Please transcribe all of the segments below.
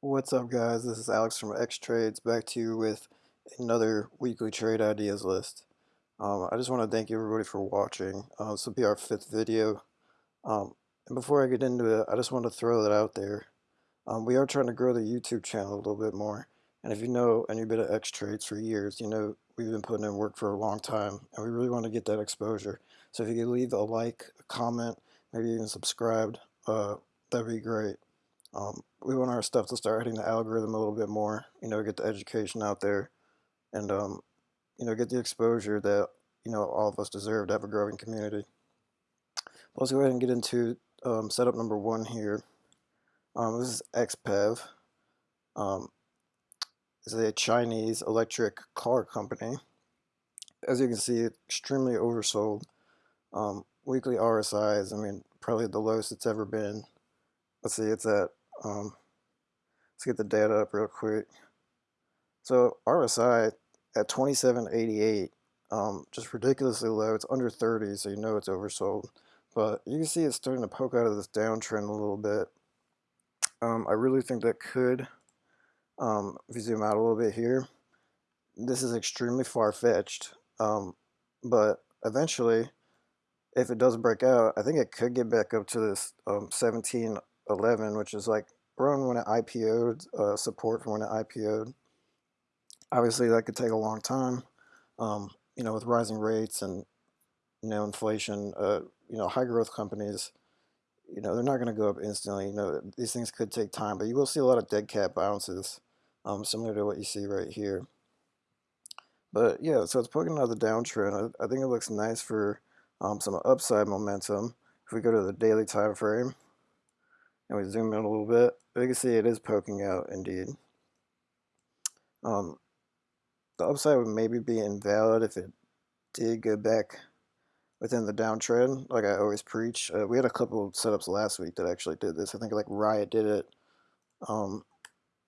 What's up guys, this is Alex from X Trades back to you with another weekly trade ideas list. Um, I just want to thank everybody for watching. Uh, this will be our fifth video. Um, and before I get into it, I just want to throw that out there. Um, we are trying to grow the YouTube channel a little bit more. And if you know any bit of X Trades for years, you know we've been putting in work for a long time and we really want to get that exposure. So if you could leave a like, a comment, maybe even subscribed, uh, that'd be great. Um, we want our stuff to start hitting the algorithm a little bit more, you know, get the education out there and, um, you know, get the exposure that, you know, all of us deserve to have a growing community. Let's go ahead and get into um, setup number one here. Um, this is XPEV. Um, it's a Chinese electric car company. As you can see, extremely oversold. Um, weekly RSIs, I mean, probably the lowest it's ever been. Let's see, it's at um, let's get the data up real quick. So RSI at 2788, um, just ridiculously low. It's under 30, so you know it's oversold. But you can see it's starting to poke out of this downtrend a little bit. Um, I really think that could, um, if you zoom out a little bit here, this is extremely far-fetched. Um, but eventually, if it does break out, I think it could get back up to this um, 17 11, which is like around when it IPO'd, uh, support for when it IPO'd. Obviously, that could take a long time. Um, you know, with rising rates and you know inflation, uh, you know, high growth companies, you know, they're not going to go up instantly. You know, these things could take time, but you will see a lot of dead cat bounces, um, similar to what you see right here. But yeah, so it's poking out the downtrend. I, I think it looks nice for um, some upside momentum. If we go to the daily time frame, and we zoom in a little bit, you can see it is poking out indeed. Um, the upside would maybe be invalid if it did go back within the downtrend, like I always preach. Uh, we had a couple setups last week that actually did this. I think like Riot did it. Um,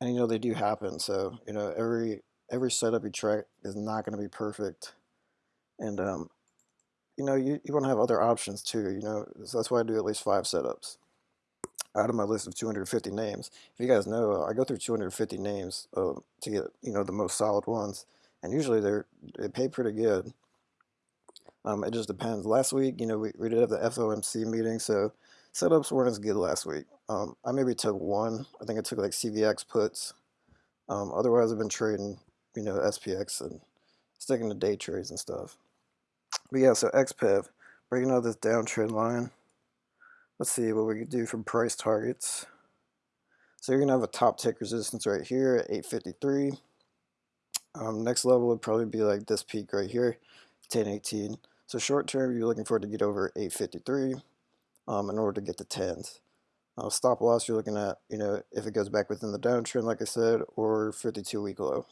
and you know, they do happen. So, you know, every every setup you try is not going to be perfect. And, um, you know, you, you want to have other options too, you know, so that's why I do at least five setups out of my list of 250 names. If you guys know, I go through 250 names uh, to get you know the most solid ones, and usually they're they pay pretty good. Um, it just depends. Last week, you know, we, we did have the FOMC meeting, so setups weren't as good last week. Um, I maybe took one. I think I took like CVX puts. Um, otherwise, I've been trading, you know, SPX and sticking to day trades and stuff. But yeah, so XPEV, breaking out this downtrend line. Let's see what we could do for price targets. So you're going to have a top tick resistance right here at 853. Um, next level would probably be like this peak right here, 1018. So short term, you're looking for it to get over 853 um, in order to get the 10s. Uh, stop loss, you're looking at, you know, if it goes back within the downtrend, like I said, or 52 week low,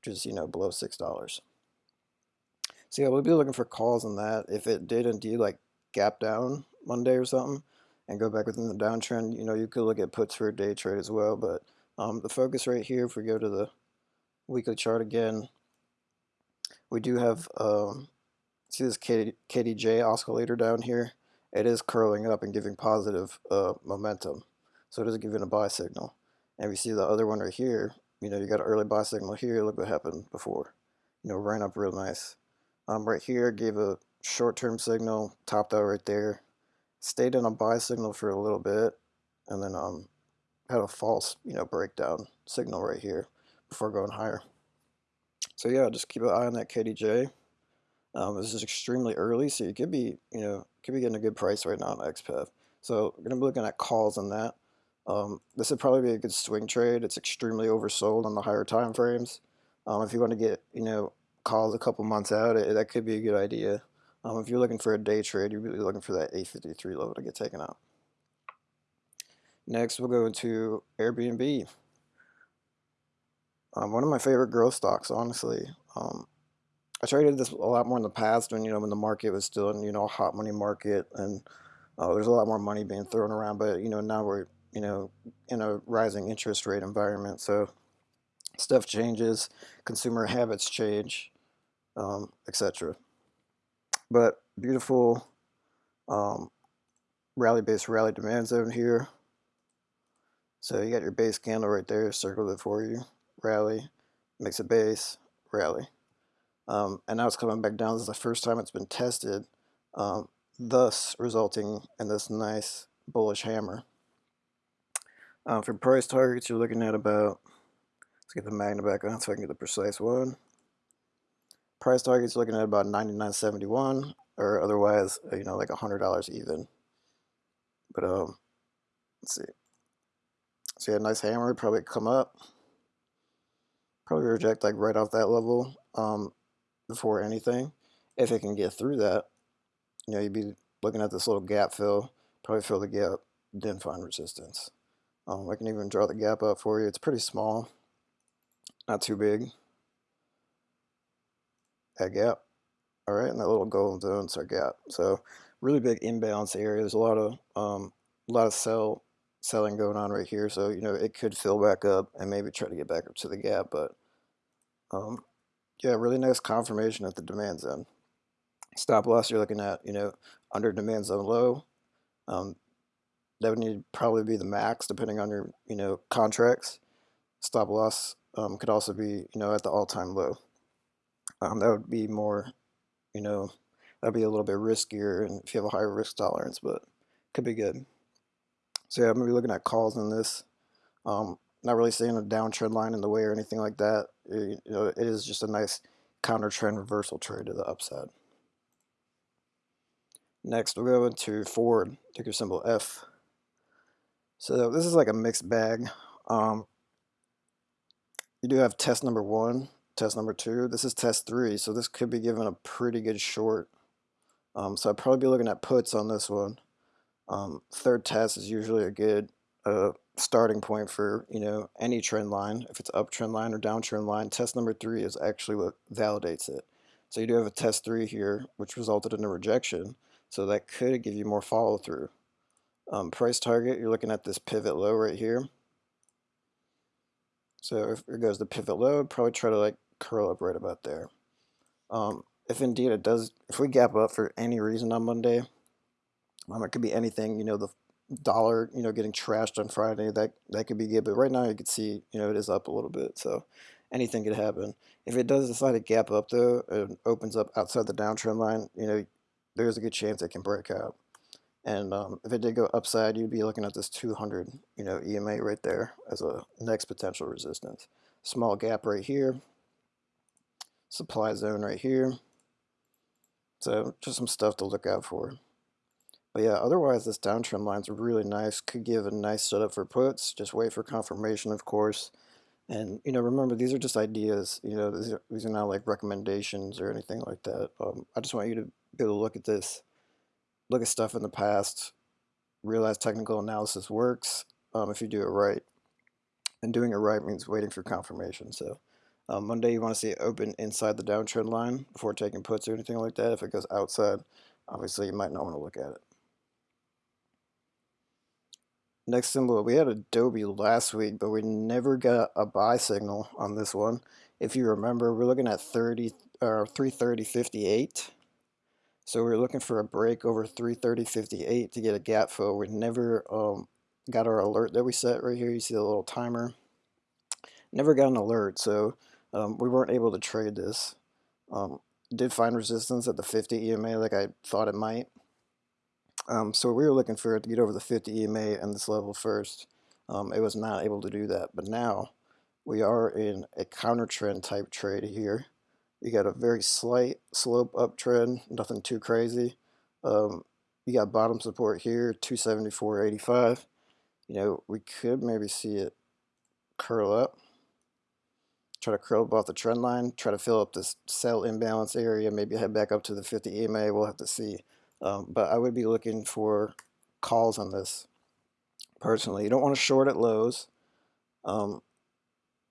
which is, you know, below $6. So yeah, we'll be looking for calls on that. If it did indeed like gap down Monday or something, and go back within the downtrend. You know, you could look at puts for a day trade as well, but um, the focus right here, if we go to the weekly chart again, we do have, um, see this KDJ oscillator down here? It is curling up and giving positive uh, momentum. So it is giving a buy signal. And we see the other one right here, you know, you got an early buy signal here. Look what happened before. You know, ran up real nice. Um, right here gave a short-term signal, topped out right there stayed in a buy signal for a little bit and then um, had a false you know breakdown signal right here before going higher. So yeah just keep an eye on that KDJ um, this is extremely early so you could be you know could be getting a good price right now on XPEV so we're gonna be looking at calls on that. Um, this would probably be a good swing trade. It's extremely oversold on the higher time frames. Um, if you want to get you know calls a couple months out it, that could be a good idea um, if you're looking for a day trade, you're really looking for that 853 level to get taken out. Next, we'll go into Airbnb. Um, one of my favorite growth stocks, honestly. Um, I traded this a lot more in the past when you know when the market was still in you know a hot money market and uh, there's a lot more money being thrown around. But you know now we're you know in a rising interest rate environment, so stuff changes, consumer habits change, um, etc but beautiful um, rally base rally demand zone here. So you got your base candle right there, circled it for you, rally, makes a base, rally. Um, and now it's coming back down. This is the first time it's been tested, um, thus resulting in this nice bullish hammer. Uh, for price targets, you're looking at about, let's get the magnet back on so I can get the precise one. Price targets looking at about 99.71 or otherwise, uh, you know, like a $100 even. But um, let's see. So yeah, nice hammer, probably come up. Probably reject like right off that level um, before anything. If it can get through that, you know, you'd be looking at this little gap fill, probably fill the gap, then find resistance. Um, I can even draw the gap up for you. It's pretty small, not too big. That gap. All right, and that little golden zone's our gap. So really big imbalance area. There's a lot of um, a lot of sell selling going on right here. So you know it could fill back up and maybe try to get back up to the gap. But um, yeah, really nice confirmation at the demand zone. Stop loss you're looking at, you know, under demand zone low. Um, that would need probably be the max depending on your you know contracts stop loss um, could also be you know at the all-time low um, that would be more you know that'd be a little bit riskier and if you have a higher risk tolerance but could be good. So yeah I'm gonna be looking at calls in this. Um, not really seeing a downtrend line in the way or anything like that. It, you know it is just a nice counter trend reversal trade to the upside. Next we'll go into Ford ticker symbol F. So this is like a mixed bag. Um, you do have test number one, test number two. This is test three, so this could be given a pretty good short. Um, so I'd probably be looking at puts on this one. Um, third test is usually a good uh, starting point for you know any trend line. If it's uptrend line or downtrend line, test number three is actually what validates it. So you do have a test three here, which resulted in a rejection. So that could give you more follow through. Um, price target, you're looking at this pivot low right here. So if it goes to pivot low, probably try to like curl up right about there. Um, if indeed it does, if we gap up for any reason on Monday, um, it could be anything, you know, the dollar, you know, getting trashed on Friday, that, that could be good. But right now you can see, you know, it is up a little bit. So anything could happen. If it does decide to gap up though, it opens up outside the downtrend line, you know, there's a good chance it can break out. And um, if it did go upside, you'd be looking at this 200, you know, EMA right there as a next potential resistance. Small gap right here. Supply zone right here. So just some stuff to look out for. But yeah, otherwise this downtrend line's really nice. Could give a nice setup for puts. Just wait for confirmation, of course. And you know, remember these are just ideas. You know, these are, these are not like recommendations or anything like that. Um, I just want you to be able to look at this look at stuff in the past, realize technical analysis works um, if you do it right. And doing it right means waiting for confirmation. So um, Monday you want to see it open inside the downtrend line before taking puts or anything like that. If it goes outside, obviously you might not want to look at it. Next symbol, we had Adobe last week, but we never got a buy signal on this one. If you remember, we're looking at 30 or 330.58. So we are looking for a break over 330.58 to get a gap fill. We never um, got our alert that we set right here. You see the little timer. Never got an alert, so um, we weren't able to trade this. Um, did find resistance at the 50 EMA like I thought it might. Um, so we were looking for it to get over the 50 EMA and this level first. Um, it was not able to do that, but now we are in a counter trend type trade here. You got a very slight slope uptrend, nothing too crazy. Um, you got bottom support here, 274.85. You know, we could maybe see it curl up. Try to curl up off the trend line, try to fill up this sell imbalance area, maybe head back up to the 50 EMA, we'll have to see. Um, but I would be looking for calls on this personally. You don't want to short at lows. Um,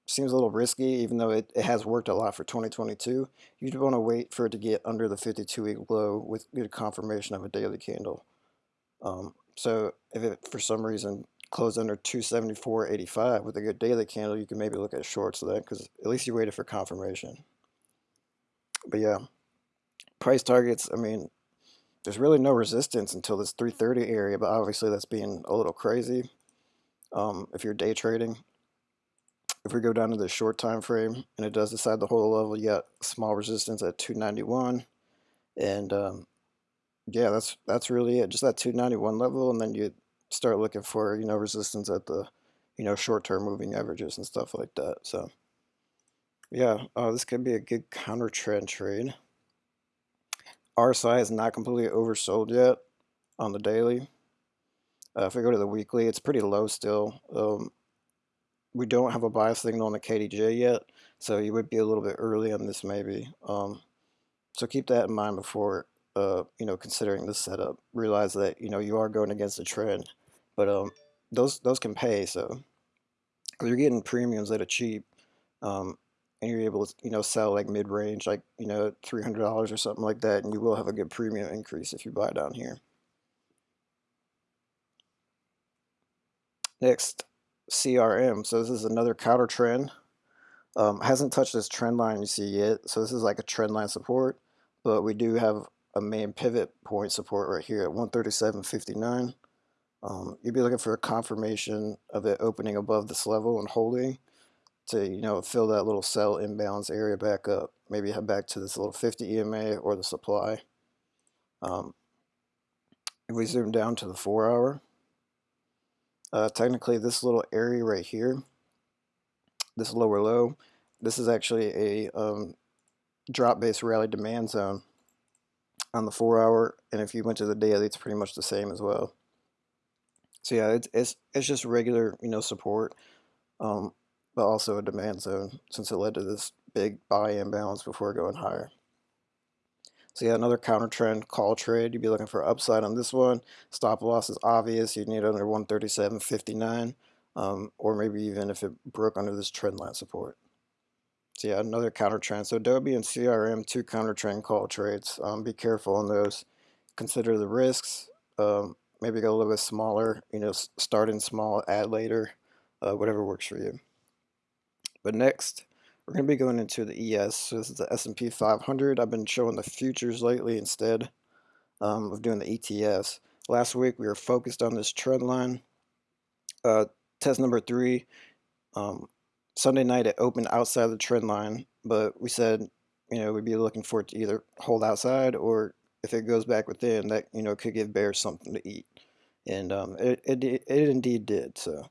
seems a little risky, even though it, it has worked a lot for 2022. You'd want to wait for it to get under the 52-week low with good confirmation of a daily candle. Um, so if it, for some reason, closed under 274.85 with a good daily candle, you can maybe look at shorts of that because at least you waited for confirmation. But yeah, price targets, I mean, there's really no resistance until this 330 area, but obviously that's being a little crazy. um, if you're day trading. If we go down to the short time frame and it does decide hold a level, got small resistance at 291, and um, yeah, that's that's really it. Just that 291 level, and then you start looking for you know resistance at the you know short-term moving averages and stuff like that. So yeah, uh, this could be a good counter trend trade. RSI is not completely oversold yet on the daily. Uh, if we go to the weekly, it's pretty low still. Um, we don't have a buy signal on the KDJ yet, so you would be a little bit early on this maybe. Um, so keep that in mind before uh, you know considering this setup. Realize that you know you are going against the trend, but um, those those can pay. So you're getting premiums that are cheap, um, and you're able to you know sell like mid range, like you know three hundred dollars or something like that, and you will have a good premium increase if you buy down here. Next, CRM. So this is another counter trend. Um, hasn't touched this trend line you see yet. So this is like a trend line support, but we do have a main pivot point support right here at 137.59. Um, you'd be looking for a confirmation of it opening above this level and holding to you know fill that little sell imbalance area back up. Maybe head back to this little 50 EMA or the supply. Um, if we zoom down to the four hour, uh, technically this little area right here, this lower low, this is actually a um, drop-based rally demand zone on the four hour, and if you went to the daily, it's pretty much the same as well. So yeah, it's it's, it's just regular you know support, um, but also a demand zone since it led to this big buy imbalance before going higher. So yeah, another counter trend call trade. You'd be looking for upside on this one. Stop loss is obvious. You'd need under 137.59, um, or maybe even if it broke under this trend line support. So yeah, another counter trend. So Adobe and CRM, two counter trend call trades. Um, be careful on those. Consider the risks. Um, maybe go a little bit smaller. You know, start in small, add later, uh, whatever works for you. But next, we're going to be going into the ES. So this is the S&P 500. I've been showing the futures lately instead um, of doing the ETFs. Last week we were focused on this trend line. Uh, test number three. Um, Sunday night it opened outside the trend line, but we said, you know, we'd be looking for it to either hold outside or if it goes back within, that, you know, could give bears something to eat. And um, it, it, it indeed did. So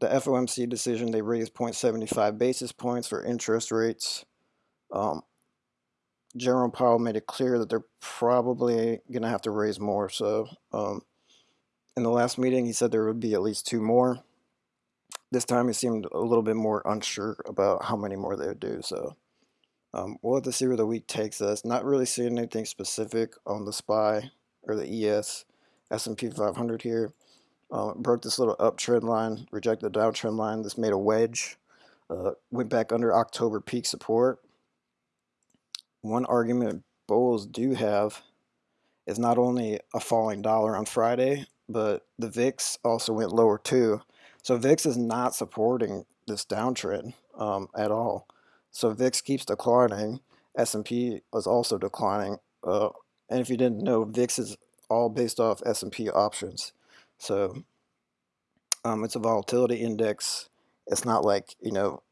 the FOMC decision, they raised 0.75 basis points for interest rates. Um, Jerome Powell made it clear that they're probably going to have to raise more. So um, in the last meeting, he said there would be at least two more this time he seemed a little bit more unsure about how many more they would do. So um, we'll have to see where the week takes us. Not really seeing anything specific on the SPY or the ES S&P 500 here. Uh, broke this little uptrend line, rejected the downtrend line. This made a wedge. Uh, went back under October peak support. One argument bulls do have is not only a falling dollar on Friday, but the VIX also went lower too. So VIX is not supporting this downtrend um, at all. So VIX keeps declining. S&P is also declining. Uh, and if you didn't know, VIX is all based off S&P options. So um, it's a volatility index. It's not like, you know,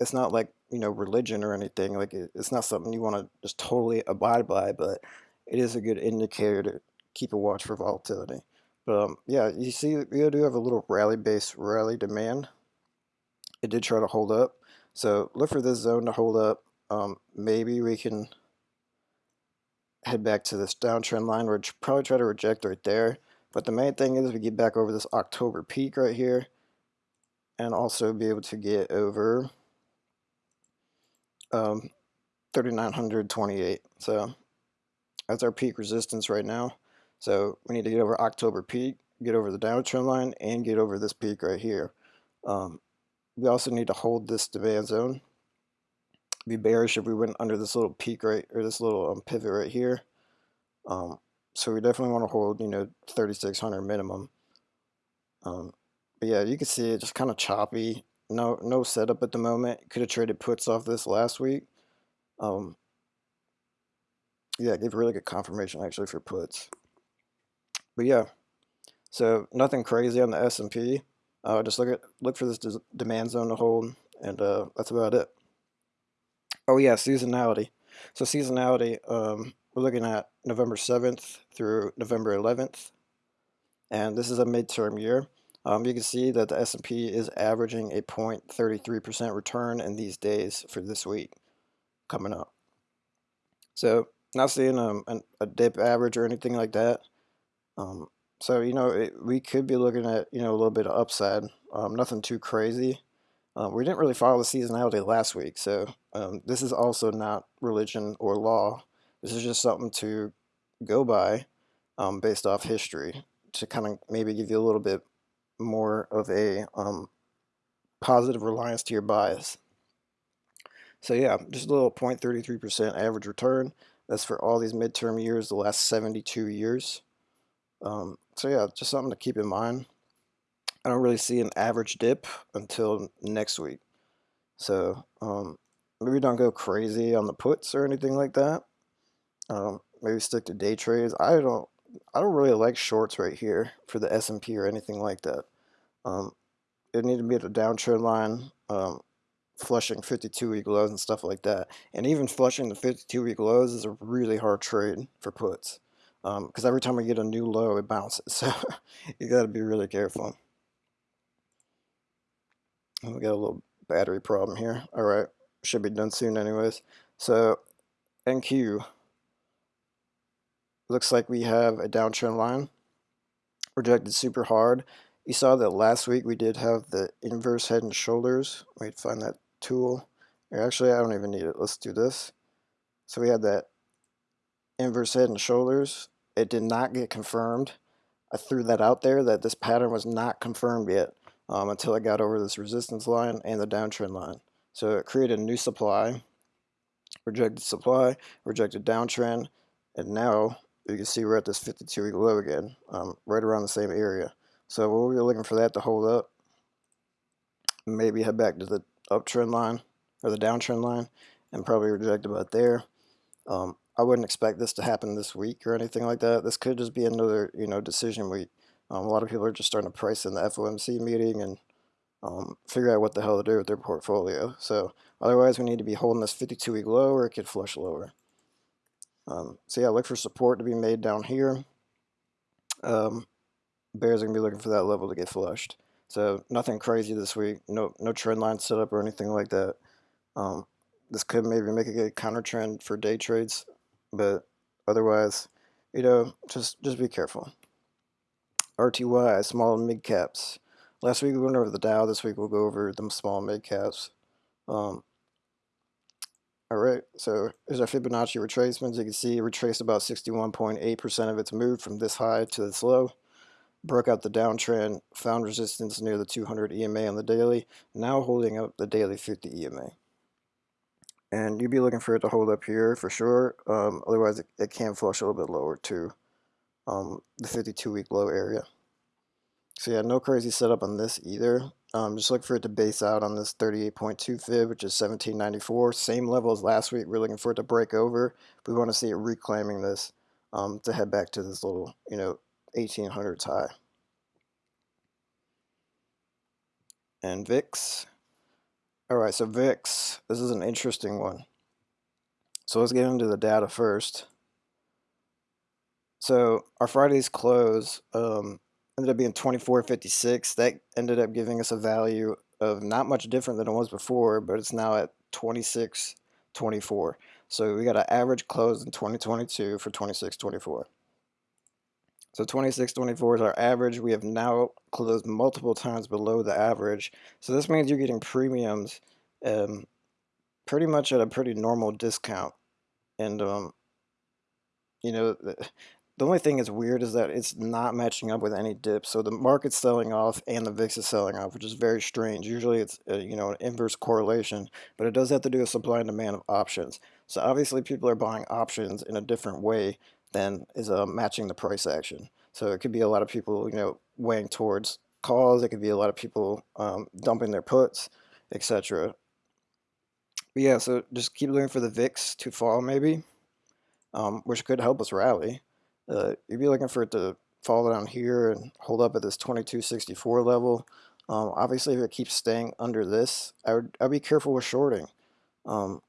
it's not like, you know, religion or anything. Like it, it's not something you want to just totally abide by, but it is a good indicator to keep a watch for volatility. But um, yeah, you see, we do have a little rally-based rally demand. It did try to hold up. So look for this zone to hold up. Um, maybe we can head back to this downtrend line. We'll probably try to reject right there. But the main thing is we get back over this October peak right here. And also be able to get over um, 3928. So that's our peak resistance right now. So we need to get over October peak, get over the downtrend line, and get over this peak right here. Um, we also need to hold this demand zone. Be bearish if we went under this little peak right, or this little um, pivot right here. Um, so we definitely want to hold, you know, 3600 minimum. Um, but yeah, you can see it just kind of choppy. No, no setup at the moment. Could have traded puts off this last week. Um, yeah, gave really good confirmation actually for puts. But yeah, so nothing crazy on the S&P. Uh, just look at look for this demand zone to hold, and uh, that's about it. Oh yeah, seasonality. So seasonality, um, we're looking at November 7th through November 11th, and this is a midterm year. Um, you can see that the S&P is averaging a 0.33% return in these days for this week coming up. So not seeing um, a dip average or anything like that. Um, so, you know, it, we could be looking at, you know, a little bit of upside. Um, nothing too crazy. Um, we didn't really follow the seasonality last week, so um, this is also not religion or law. This is just something to go by um, based off history to kind of maybe give you a little bit more of a um, positive reliance to your bias. So yeah, just a little 0.33% average return. That's for all these midterm years, the last 72 years. Um, so yeah, just something to keep in mind. I don't really see an average dip until next week. So um, maybe don't go crazy on the puts or anything like that. Um, maybe stick to day trades. I don't I don't really like shorts right here for the S&P or anything like that. Um, it need to be at a downtrend line, um, flushing 52 week lows and stuff like that. And even flushing the 52 week lows is a really hard trade for puts because um, every time we get a new low, it bounces. So you got to be really careful. We got a little battery problem here. All right, should be done soon anyways. So NQ looks like we have a downtrend line rejected super hard. You saw that last week we did have the inverse head and shoulders. Wait, find that tool. Actually, I don't even need it. Let's do this. So we had that inverse head and shoulders. It did not get confirmed. I threw that out there that this pattern was not confirmed yet um, until I got over this resistance line and the downtrend line. So it created a new supply, rejected supply, rejected downtrend, and now you can see we're at this 52 week low again, um, right around the same area. So we'll be looking for that to hold up. Maybe head back to the uptrend line or the downtrend line and probably reject about there. Um, I wouldn't expect this to happen this week or anything like that. This could just be another, you know, decision week. Um, a lot of people are just starting to price in the FOMC meeting and um, figure out what the hell to do with their portfolio. So otherwise, we need to be holding this 52-week low or it could flush lower. Um, so yeah, look for support to be made down here. Um, bears are going to be looking for that level to get flushed. So nothing crazy this week. No, no trend line set up or anything like that. Um, this could maybe make a good counter trend for day trades but otherwise, you know, just just be careful. RTY, small and mid caps. Last week we went over the Dow. This week we'll go over the small and mid caps. Um, all right, so here's our Fibonacci retracements. You can see it retraced about 61.8% of its move from this high to this low. Broke out the downtrend, found resistance near the 200 EMA on the daily, now holding up the daily 50 EMA and you'd be looking for it to hold up here for sure um, otherwise it, it, can flush a little bit lower to um, the 52 week low area. So yeah no crazy setup on this either um, just look for it to base out on this 38.2 fib which is 1794 same level as last week we're looking for it to break over we want to see it reclaiming this um, to head back to this little you know 1800s high. And VIX all right, so VIX, this is an interesting one. So let's get into the data first. So our Friday's close um, ended up being 24.56. That ended up giving us a value of not much different than it was before, but it's now at 26.24. So we got an average close in 2022 for 26.24. So 26.24 is our average. We have now closed multiple times below the average. So this means you're getting premiums um, pretty much at a pretty normal discount. And, um, you know, the, the only thing that's weird is that it's not matching up with any dip. So the market's selling off and the VIX is selling off, which is very strange. Usually it's, a, uh, you know, an inverse correlation, but it does have to do with supply and demand of options. So obviously people are buying options in a different way then is uh, matching the price action. So it could be a lot of people, you know, weighing towards calls. It could be a lot of people um, dumping their puts, etc. But yeah, so just keep looking for the VIX to fall maybe, um, which could help us rally. Uh, you'd be looking for it to fall down here and hold up at this 2264 level. Um, obviously, if it keeps staying under this, I would I'd be careful with shorting. Um,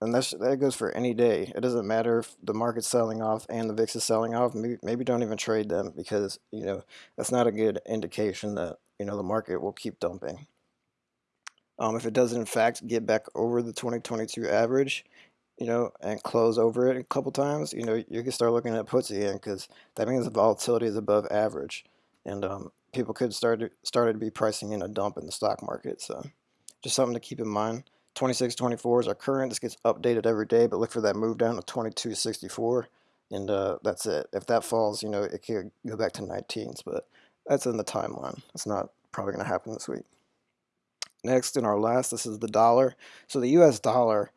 and that's that goes for any day. It doesn't matter if the market's selling off and the VIX is selling off. Maybe, maybe don't even trade them because you know that's not a good indication that you know the market will keep dumping. Um, if it does in fact get back over the 2022 average, you know, and close over it a couple times, you know, you can start looking at puts again because that means the volatility is above average, and um, people could start started to be pricing in a dump in the stock market. So, just something to keep in mind. 2624 is our current. This gets updated every day, but look for that move down to 2264, and uh, that's it. If that falls, you know, it could go back to 19s, but that's in the timeline. It's not probably going to happen this week. Next, in our last, this is the dollar. So the U.S. dollar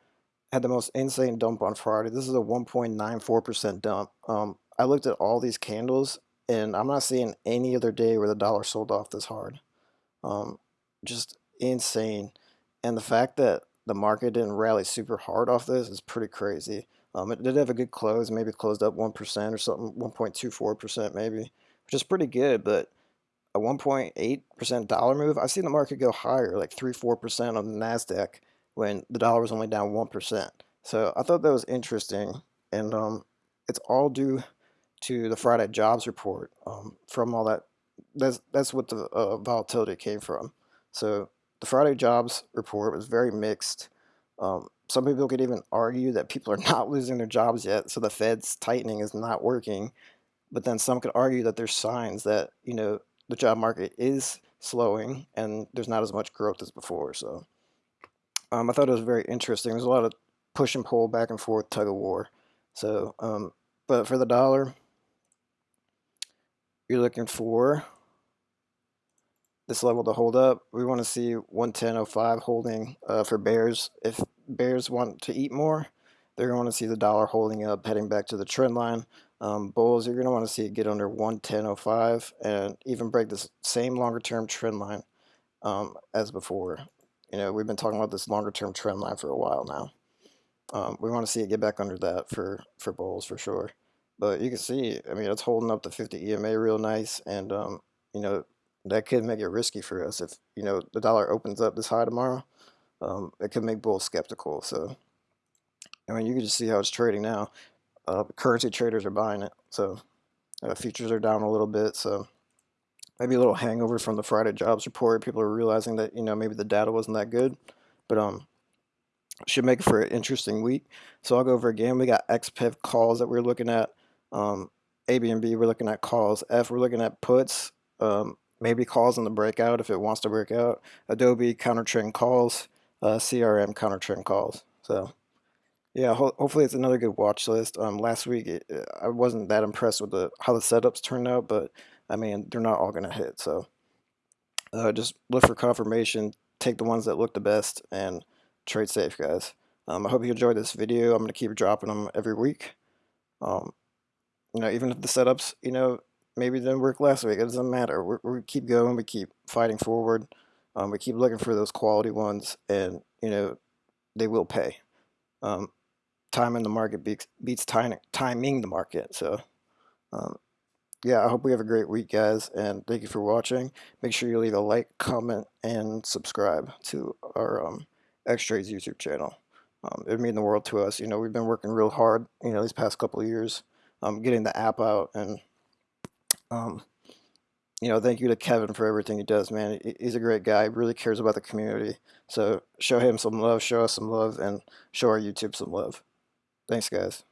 had the most insane dump on Friday. This is a 1.94% dump. Um, I looked at all these candles, and I'm not seeing any other day where the dollar sold off this hard. Um, just insane. And the fact that the market didn't rally super hard off this is pretty crazy. Um, it did have a good close, maybe closed up 1% or something, 1.24% maybe, which is pretty good, but a 1.8% dollar move, I've seen the market go higher, like 3 4% on the NASDAQ when the dollar was only down 1%. So I thought that was interesting, and um, it's all due to the Friday jobs report um, from all that. That's, that's what the uh, volatility came from. So the Friday jobs report was very mixed. Um, some people could even argue that people are not losing their jobs yet, so the Fed's tightening is not working. But then some could argue that there's signs that you know the job market is slowing and there's not as much growth as before. So um, I thought it was very interesting. There's a lot of push and pull, back and forth, tug of war. So, um, but for the dollar, you're looking for this level to hold up. We want to see 110.05 holding uh, for bears. If bears want to eat more, they're going to want to see the dollar holding up, heading back to the trend line. Um, bulls, you're going to want to see it get under 110.05 and even break this same longer term trend line um, as before. You know, we've been talking about this longer term trend line for a while now. Um, we want to see it get back under that for, for bulls for sure. But you can see, I mean, it's holding up the 50 EMA real nice. And, um, you know, that could make it risky for us. If, you know, the dollar opens up this high tomorrow, um, it could make bulls skeptical. So, I mean, you can just see how it's trading now. Uh, currency traders are buying it. So, uh, futures are down a little bit. So, maybe a little hangover from the Friday jobs report. People are realizing that you know maybe the data wasn't that good, but um, should make for an interesting week. So I'll go over again. We got XPEV calls that we're looking at. Um, ABNB we're looking at calls. F we're looking at puts. Um, maybe calls in the breakout if it wants to break out. Adobe counter trend calls. Uh, CRM counter trend calls. So. Yeah, ho hopefully it's another good watch list. Um, last week it, I wasn't that impressed with the how the setups turned out, but I mean, they're not all going to hit. So uh, just look for confirmation, take the ones that look the best, and trade safe, guys. Um, I hope you enjoyed this video. I'm to keep dropping them every week. Um, you know, even if the setups, you know, maybe didn't work last week, it doesn't matter. We're, we keep going, we keep fighting forward. Um, we keep looking for those quality ones, and, you know, they will pay. Um, time in the market beats, beats timing the market. So, um, yeah, I hope we have a great week, guys, and thank you for watching. Make sure you leave a like, comment, and subscribe to our um, X-Trades YouTube channel. Um, it would mean the world to us. You know, we've been working real hard, you know, these past couple of years, um, getting the app out, and, um, you know, thank you to Kevin for everything he does, man. He's a great guy, really cares about the community. So show him some love, show us some love, and show our YouTube some love. Thanks, guys.